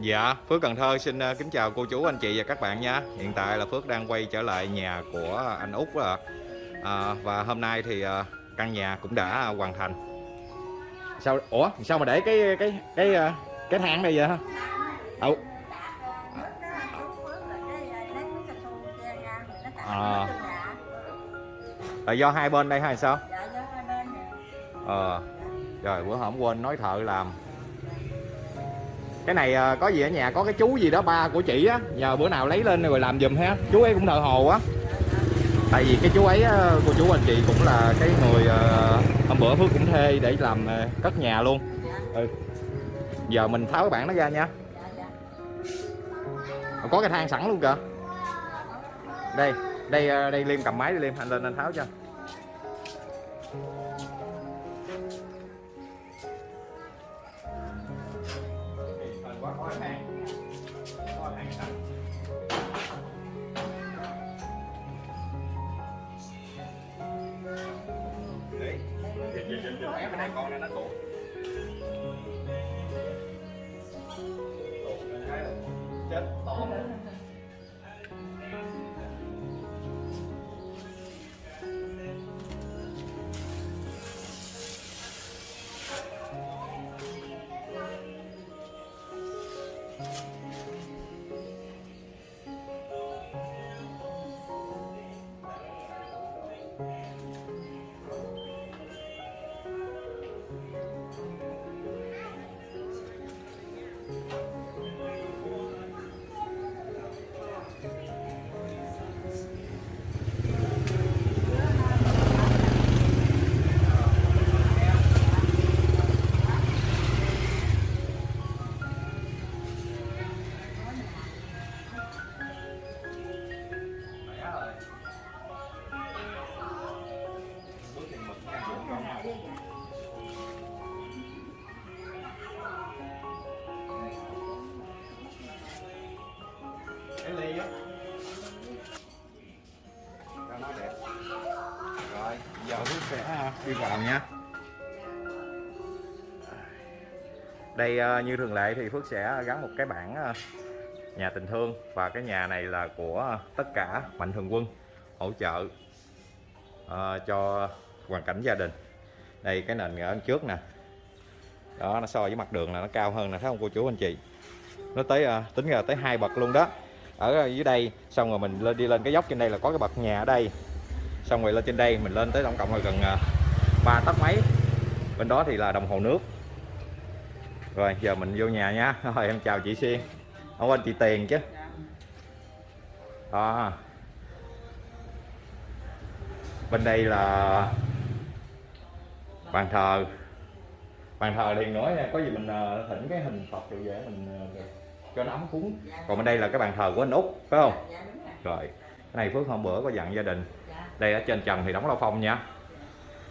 Dạ, Phước Cần Thơ xin ờ, kính chào cô chú, anh chị và các bạn nha. Hiện tại là Phước đang quay trở lại nhà của anh Út rồi. À, và hôm nay thì ờ, căn nhà cũng đã hoàn thành. Sao ủa, sao mà để cái cái cái cái thang đây vậy hả? Đâu? À. Là do hai bên đây hay sao? Ờ. Rồi bữa hôm quên nói thợ làm cái này à, có gì ở nhà có cái chú gì đó ba của chị á nhờ bữa nào lấy lên rồi làm giùm ha. Chú ấy cũng thợ hồ á. Tại vì cái chú ấy á, cô chú anh chị cũng là cái người à, hôm bữa phước cũng thuê để làm cất nhà luôn. Ừ. giờ mình tháo cái bảng nó ra nha. Có cái thang sẵn luôn kìa. Đây đây đây liêm cầm máy đi liêm anh lên anh tháo cho đi vào nhé. Đây ờ, như thường lệ thì Phước sẽ gắn một cái bảng ờ, nhà tình thương và cái nhà này là của tất cả mạnh thường quân hỗ trợ ờ, cho hoàn cảnh gia đình. Đây, cái nền ở trước nè. Đó, nó so với mặt đường là nó cao hơn nè, thấy không cô chú, anh chị? Nó tới tính ra tới hai bậc luôn đó. Ở dưới đây, xong rồi mình lên, đi lên cái dốc trên đây là có cái bậc nhà ở đây. Xong rồi lên trên đây mình lên tới tổng cộng là gần ba tấc mấy. Bên đó thì là đồng hồ nước. Rồi giờ mình vô nhà nha. Rồi em chào chị Xuyên. Không quên chị Tiền chứ. Đó. Bên đây là bàn thờ. Bàn thờ thì nói nha có gì mình à, thỉnh cái hình Phật rồi về mình à, cho nó ấm cúng. Còn bên đây là cái bàn thờ của anh út phải không? Rồi. Cái này phước hôm bữa có dặn gia đình. Đây ở trên trần thì đóng lao phong nha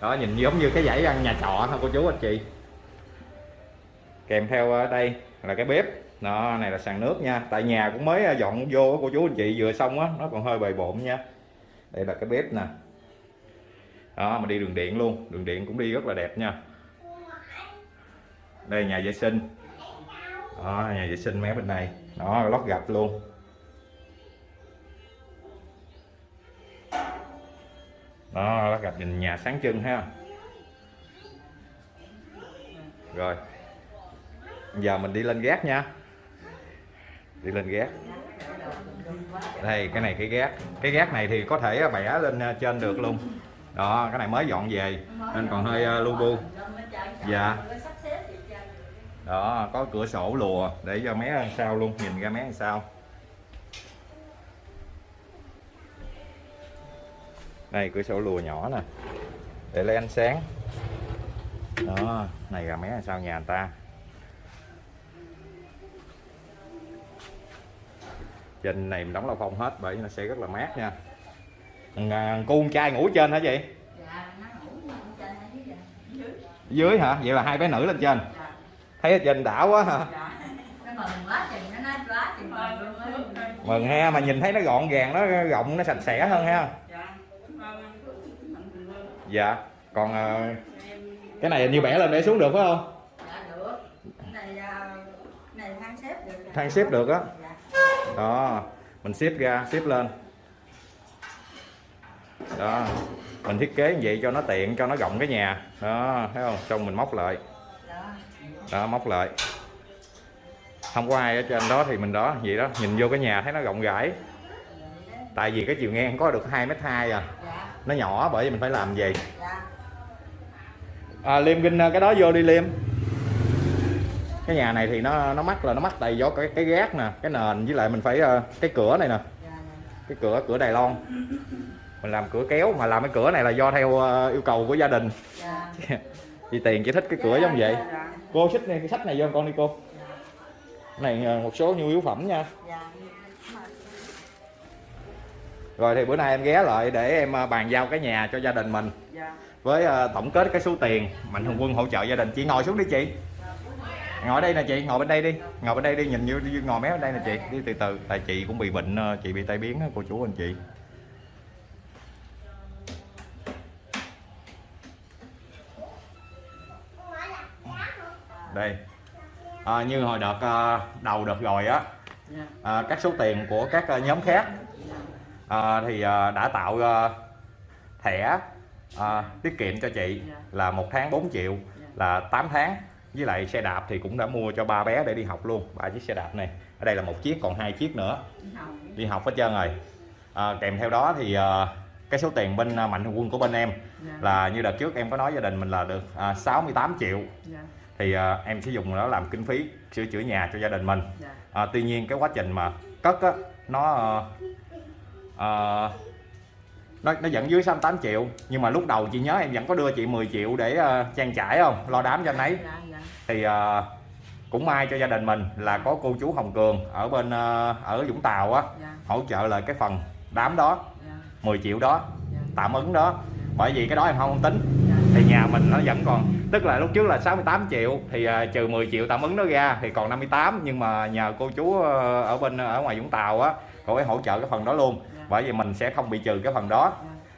đó, nhìn giống như cái dãy ăn nhà trọ thôi, cô chú, anh chị. Kèm theo ở đây là cái bếp. Đó, này là sàn nước nha. Tại nhà cũng mới ờ, dọn vô cô chú, anh chị, vừa xong á, nó còn hơi bề bộn nha. Đây là cái bếp nè. Đó, mà đi đường điện luôn. Đường điện cũng đi rất là đẹp nha. Đây, nhà vệ sinh. Đó, nhà vệ sinh mé bên này. Đó, lót gạch luôn. Đó lót gạch nhìn nhà sáng trưng ha. Rồi giờ mình đi lên gác nha. Đi lên gác. Đây, cái này cái gác. Cái gác này thì có thể bẻ lên ờ, trên được luôn. Đó, cái này mới dọn về, nên còn hơi ờ, lu bu. Dạ. Đó, có cửa sổ lùa để cho mé ăn sau luôn, nhìn ra mé ăn sau đây cửa sổ lùa nhỏ nè. Để lấy ánh sáng. Đó này là mé ăn sau nhà người ta? Trên này mình đóng lao phong hết bởi nó sẽ rất là mát nha. À, cô con trai ngủ trên hả chị? Dưới hả? Vậy là hai bé nữ lên trên. Thấy ở trên đảo quá hả mừng ha mà nhìn thấy nó gọn gàng nó rộng nó sạch sẽ hơn ha dạ. Còn ờ, cái này như bẻ lên để xuống được phải không? Dạ được. Này à, này than xếp được nè. than xếp được á? Đó mình xếp ra xếp lên. Đó mình thiết kế như vậy cho nó tiện cho nó rộng cái nhà. Đó thấy không? Xong mình móc lại. Đó móc lại. Không có ai ở trên đó thì mình đó vậy đó. Nhìn vô cái nhà thấy nó rộng rãi. Tại vì cái chiều ngang có được hai mét hai à nó nhỏ bởi vì mình phải làm gì? À, liêm kinh cái đó vô đi liêm. Cái nhà này thì nó nó mắc là nó mắc tại do cái cái gác nè cái nền với lại mình phải ờ, cái cửa này nè. Cái cửa cửa Đài Loan. Mình làm cửa kéo mà làm cái cửa này là do theo ờ, yêu cầu của gia đình. Chị tiền chỉ thích cái cửa giống vậy. cô xích này cái sách này vô con đi cô. Này ờ, một số nhu yếu phẩm nha rồi thì bữa nay em ghé lại để em ờ, bàn giao cái nhà cho gia đình mình. Với ờ, tổng kết cái số tiền mạnh thường quân hỗ trợ gia đình. Chị ngồi xuống đi chị. Ngồi đây nè chị ngồi bên đây đi. Ngồi bên đây đi nhìn như như ngồi méo bên đây nè chị. Đi từ từ tại chị cũng bị bệnh ờ, chị bị tai biến cô chú anh chị. Đây. À, như hồi đợt đầu đợt rồi á à, các số tiền của các nhóm khác à, thì ờ, đã tạo ờ, thẻ ờ, tiết kiệm cho chị là một tháng 4 triệu là 8 tháng. Với lại xe đạp thì cũng đã mua cho ba bé để đi học luôn ba chiếc xe đạp này. Ở đây là một chiếc còn hai chiếc nữa. Đi học. Hết trơn rồi. À, kèm theo đó thì à, cái số tiền bên à, mạnh thường quân của bên em là như đợt trước em có nói gia đình mình là được à, 68 triệu. Thì à, em sử dụng nó làm kinh phí sửa chữa nhà cho gia đình mình. À, tuy nhiên cái quá trình mà cất á nó à, à, nó nó vẫn dưới 68 triệu nhưng mà lúc đầu chị nhớ em vẫn có đưa chị 10 triệu để uh, trang trải không? Lo đám cho anh ấy. Thì uh, cũng may cho gia đình mình là có cô chú Hồng Cường ở bên uh, ở Vũng Tàu á hỗ trợ lại cái phần đám đó 10 triệu đó tạm ứng đó. Bởi vì cái đó em không tính. Thì nhà mình nó vẫn còn tức là lúc trước là 68 triệu thì uh, trừ 10 triệu tạm ứng đó ra thì còn 58 nhưng mà nhờ cô chú uh, ở bên ở ngoài Vũng Tàu á cô ấy hỗ trợ cái phần đó luôn. Bởi vì mình sẽ không bị trừ cái phần đó.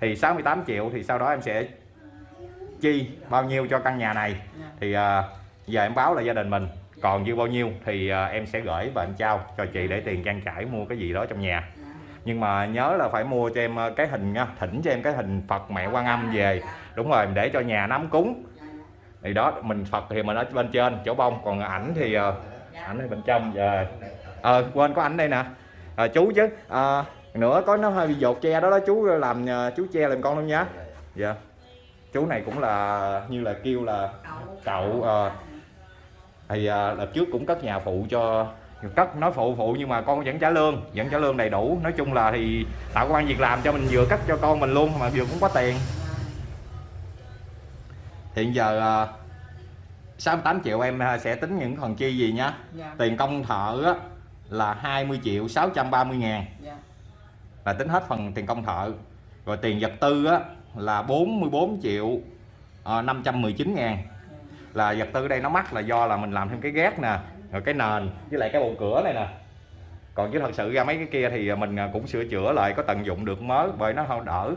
Thì 68 triệu thì sau đó em sẽ chi bao nhiêu cho căn nhà này. Thì à, giờ em báo là gia đình mình. Còn dư bao nhiêu thì à, em sẽ gửi và em trao cho chị để tiền trang trải mua cái gì đó trong nhà. Nhưng mà nhớ là phải mua cho em à, cái hình nha thỉnh cho em cái hình Phật mẹ Quan Âm về. Đúng rồi để cho nhà nắm cúng. Thì đó mình Phật thì mình ở bên trên chỗ bông. Còn ảnh thì à, ảnh ở bên trong. Giờ ờ quên có ảnh đây nè à, chú chứ. À, nữa có nó hơi bị dột che đó đó chú làm à, chú che làm con luôn nhá dạ. Chú này cũng là như là kêu là cậu ờ, thì à, đợt trước cũng cất nhà phụ cho cất nói phụ phụ nhưng mà con vẫn trả lương vẫn trả lương đầy đủ. Nói chung là thì tạo công an việc làm cho mình vừa cất cho con mình luôn mà vừa cũng có tiền. Hiện giờ à, 68 triệu em à, sẽ tính những phần chi gì nhá tiền công thợ á, là 20 triệu 630 ngàn. Là tính hết phần tiền công thợ. Rồi tiền vật tư á, là 44 triệu à, 519 ngàn. Là vật tư đây nó mắc là do là mình làm thêm cái gác nè rồi cái nền với lại cái bộ cửa này nè. Còn chứ thật sự ra mấy cái kia thì mình à, cũng sửa chữa lại có tận dụng được mới bởi nó không đỡ.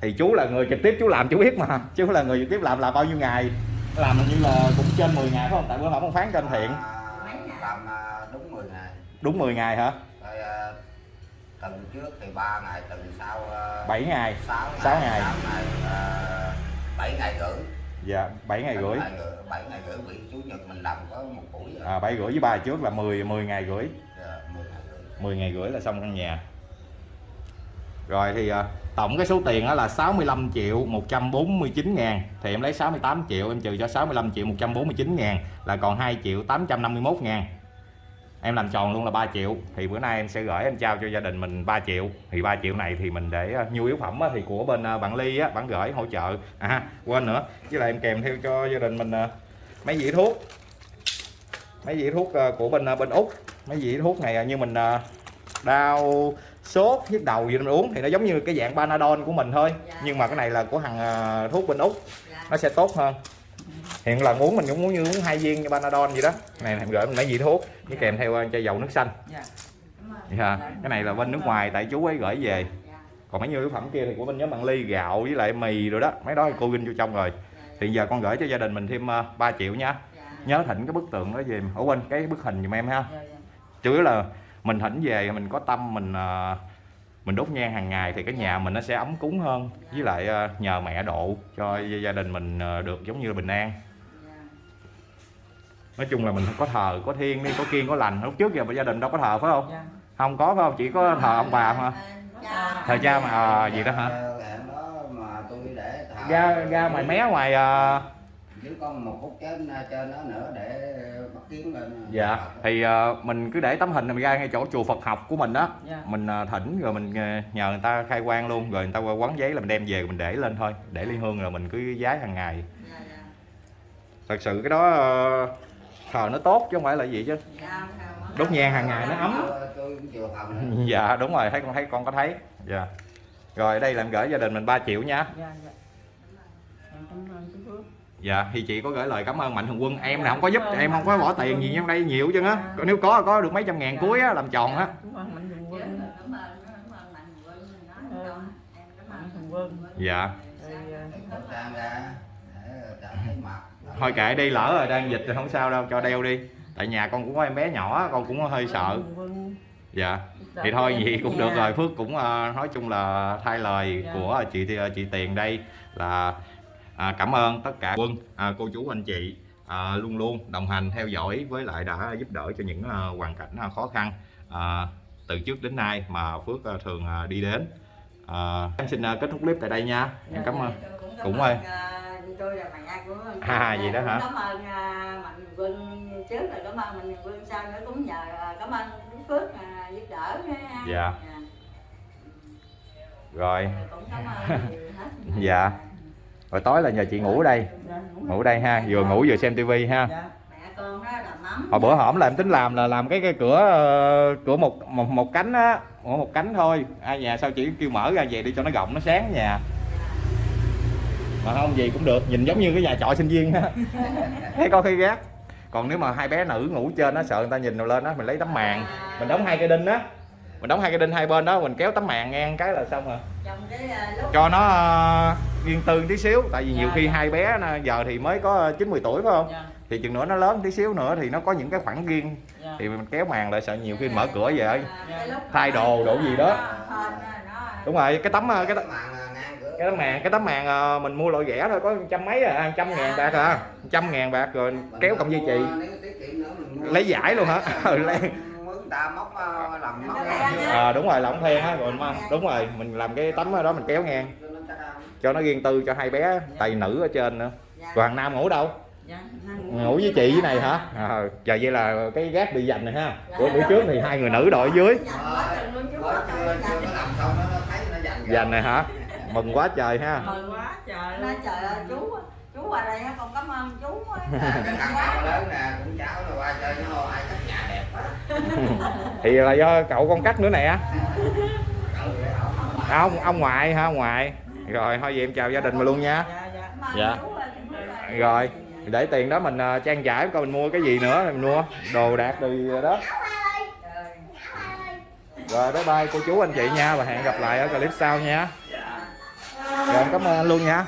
Thì chú là người trực tiếp chú làm chú biết mà. Chú là người trực tiếp làm là bao nhiêu ngày? Làm như là cũng trên 10 ngày phải không? Tại bữa hổm ông phán trên thiện. Làm à, đúng 10 ngày đúng 10 ngày hả? Rồi à, tuần trước thì 3 ngày tuần sau uh, 7 ngày. 6 sáu ngày. 6 ngày uh, 7 ngày rưỡi. Dạ 7 ngày rưỡi. 7 ngày, 7 ngày rưỡi bị chủ nhật mình làm có một buổi rồi. à, 7 rưỡi với ba trước là 10 10 ngày rưỡi. Dạ, 10 ngày rưỡi. 10 ngày rưỡi là xong căn nhà. Rồi thì à, tổng cái số tiền đó là 65 triệu 149 ngàn. Thì em lấy 68 triệu em trừ cho 65 triệu 149 ngàn là còn 2 triệu 851 ngàn em làm tròn luôn là 3 triệu. Thì bữa nay em sẽ gửi em trao cho gia đình mình 3 triệu. Thì 3 triệu này thì mình để à, nhu yếu phẩm á, thì của bên à, bạn Ly á, bạn gửi hỗ trợ. À quên nữa. Với lại em kèm theo cho gia đình mình à, mấy dĩa thuốc. Mấy dĩa thuốc của bên bên Úc. Mấy dĩa thuốc này như mình đau sốt nhức đầu gì mình uống thì nó giống như cái dạng Panadol của mình thôi. Nhưng mà cái này là của hàng à, thuốc bên Úc. Nó sẽ tốt hơn hiện là uống mình cũng muốn như uống hai viên như Panadol gì đó. Này em gửi mình mấy vị thuốc với kèm theo à, chai dầu nước xanh. Dạ, cái này là bên nước ngoài tại chú ấy gửi về. Còn mấy nhu yếu phẩm kia thì của bên nhóm bạn ly gạo với lại mì rồi đó. Mấy đó thì cô ginh vô trong rồi. Thì giờ con gửi cho gia đình mình thêm à, 3 triệu nha. Nhớ thỉnh cái bức tượng đó về ủa quên cái bức hình giùm em ha. Chủ yếu là mình thỉnh về mình có tâm mình à, mình đốt nhang hàng ngày thì cái nhà mình nó sẽ ấm cúng hơn. Với lại nhờ mẹ độ cho gia đình mình được giống như là bình an nói chung là mình có thờ có thiên đi có kiên có lành. Lúc trước giờ gia đình đâu có thờ phải không? Dạ. Không có phải không? Chỉ có thờ ông bà thôi thờ cha mà à, gì đó hả? Hẹn đó mà tôi để thờ ra ra ngoài mé ngoài à, có một phút trên trên đó nữa để bắt kiến lên. Dạ. Thì à, mình cứ để tấm hình mình ra ngay chỗ chùa Phật học của mình đó. Dạ. Mình à, thỉnh rồi mình à, nhờ người ta khai quang luôn. Rồi người ta qua quán giấy là mình đem về mình để lên thôi. Để ly hương rồi mình cứ giái hàng ngày. Thật sự cái đó à, thờ nó tốt chứ không phải là gì chứ. Đốt nhang hàng ngày nó ấm. Dạ đúng rồi thấy con thấy con có thấy. Dạ. Rồi ở đây làm gửi gia đình mình 3 triệu nha. Dạ dạ. Em cảm ơn chú Phước dạ thì chị có gửi lời cảm ơn mạnh thường quân. Em này không có giúp em không có bỏ tiền gì trong đây nhiều chứ á. Còn nếu có có được mấy trăm ngàn cuối á làm tròn á. Cảm ơn Mạnh Thường Quân. Mạnh Thường Quân. Dạ thôi kệ đi lỡ rồi đang dịch thì không sao đâu cho đeo đi. Tại nhà con cũng có em bé nhỏ con cũng hơi sợ. Mạnh Thường Quân dạ thì đỡ thôi gì cũng được rồi. Phước cũng ờ, nói chung là thay lời Dạ. của chị chị tiền đây là à, cảm ơn tất cả quân à, cô chú anh chị à, luôn luôn đồng hành theo dõi với lại đã giúp đỡ cho những à, hoàn cảnh à, khó khăn à, từ trước đến nay mà phước à, thường à, đi đến. À, em xin à, kết thúc clip tại đây nha. Em cảm ơn. Cũng ơi. Tôi là mẹ của À, vậy đó hả? cảm ơn à, mạnh quân trước rồi. Cảm ơn mạnh quân sau nữa cũng nhờ à, cảm ơn Đức phước à, giúp đỡ. Dạ. rồi. Cũng cảm ơn nhiều hết. Dạ. rồi tối là nhờ chị ngủ ở đây. Ngủ đây ha vừa ngủ vừa xem tivi ha. Dạ. Hồi bữa hổm là em tính làm là làm cái cái cửa ờ, cửa một một, một cánh á. Một, một cánh thôi. Ai nhà sao chỉ kêu mở ra về đi cho nó rộng nó sáng nhà mà không gì cũng được nhìn giống như cái nhà trọ sinh viên á thấy có khi ghét còn nếu mà hai bé nữ ngủ trên nó sợ người ta nhìn lên á mình lấy tấm màn. Mình đóng hai cây đinh á mình đóng hai cây đinh hai bên đó mình kéo tấm màn ngang cái là xong rồi. Trong cái lúc cho nó ờ, riêng tư tí xíu tại vì nhiều Dạ, khi dạ. hai bé giờ thì mới có chín 10 tuổi phải không? Dạ. Thì chừng nữa nó lớn tí xíu nữa thì nó có những cái khoảng riêng thì mình kéo màn lại sợ nhiều khi mở cửa về. Cái lúc thay đồ đồ gì đó. Đúng rồi cái tấm cái tấm, cái tấm màn cái tấm màn ờ, mình mua loại rẻ thôi có trăm mấy à trăm ngàn bạc à trăm ngàn bạc rồi kéo cầm dây chì mình mua. Lấy giải luôn hả? Ừ, lấy. mướn ta móc ờ, làm móc à, đúng rồi lỏng then á rồi đúng rồi mình làm cái tấm đó mình kéo ngang. Cho nó riêng tư cho hai bé tại vì nữ ở trên nữa. Còn thằng nam ngủ đâu? Dạ ngủ với chị với này hả? À, giờ vậy là cái gác bị dành này ha. Của bữa trước thì hai người nữ đội dưới. Mới chưa chưa có làm xong nó nó thấy nó dành dành này hả mừng quá trời ha. Mừng quá trời nó luôn. trời ơi chú chú qua đây con cảm ơn chú á. cái thằng nào lớn nè cũng cháu rồi qua chơi nó ai cắt nhà đẹp quá. Thì là do cậu con cắt nữa nè. Ổng. ông ông ngoại ha ông ngoại? Rồi thôi vậy em chào gia đình mình luôn nha. Dạ dạ. Dạ. rồi để tiền đó mình ờ, trang trải coi mình mua cái gì nữa mình mua đồ đạc rồi đó. Trời. rồi bye bye cô chú anh chị nha và hẹn gặp lại ở clip sau nha rồi em cảm ơn anh luôn nha.